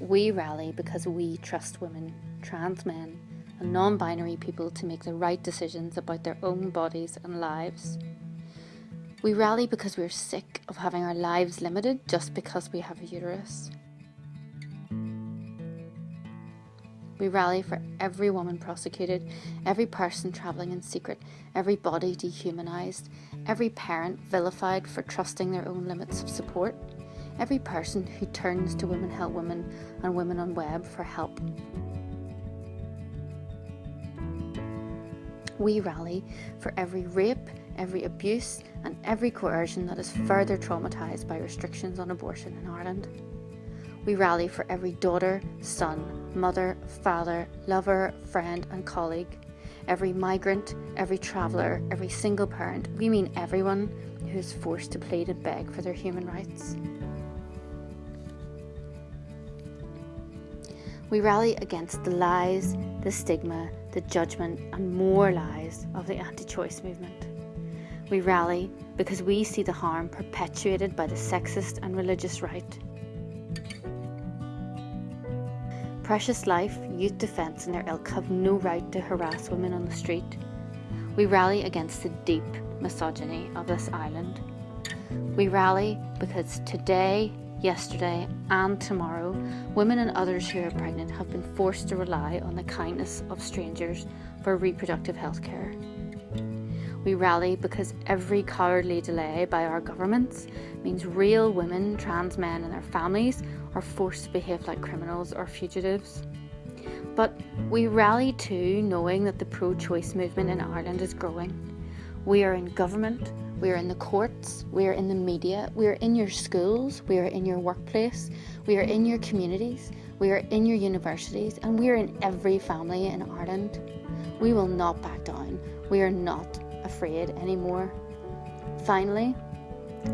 We rally because we trust women, trans men, and non binary people to make the right decisions about their own bodies and lives. We rally because we're sick of having our lives limited just because we have a uterus. We rally for every woman prosecuted, every person travelling in secret, every body dehumanised, every parent vilified for trusting their own limits of support, every person who turns to Women Help Women and Women on Web for help. We rally for every rape, every abuse, and every coercion that is further traumatised by restrictions on abortion in Ireland. We rally for every daughter, son, mother, father, lover, friend, and colleague, every migrant, every traveller, every single parent. We mean everyone who is forced to plead and beg for their human rights. We rally against the lies, the stigma, the judgment, and more lies of the anti choice movement. We rally because we see the harm perpetuated by the sexist and religious right. Precious Life, Youth Defence, and their ilk have no right to harass women on the street. We rally against the deep misogyny of this island. We rally because today, yesterday, and tomorrow, women and others who are pregnant have been forced to rely on the kindness of strangers for reproductive health care. We rally because every cowardly delay by our governments means real women, trans men, and their families are forced to behave like criminals or fugitives. But we rally too, knowing that the pro choice movement in Ireland is growing. We are in government, we are in the courts, we are in the media, we are in your schools, we are in your workplace, we are in your communities, we are in your universities, and we are in every family in Ireland. We will not back down. We are not afraid anymore. Finally,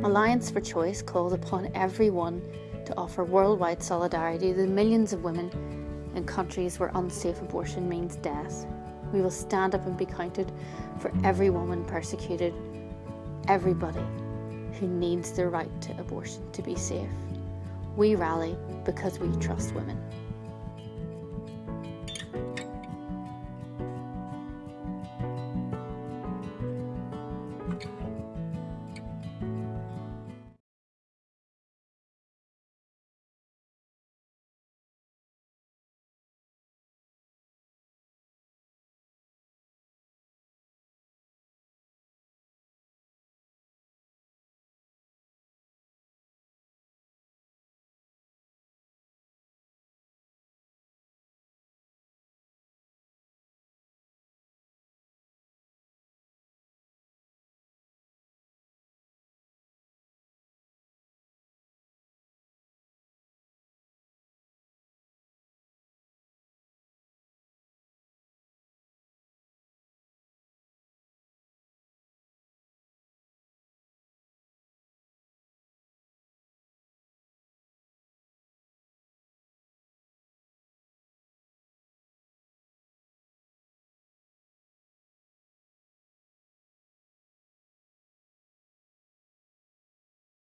Alliance for Choice calls upon everyone to offer worldwide solidarity to the millions of women in countries where unsafe abortion means death. We will stand up and be counted for every woman persecuted, everybody who needs the right to abortion to be safe. We rally because we trust women.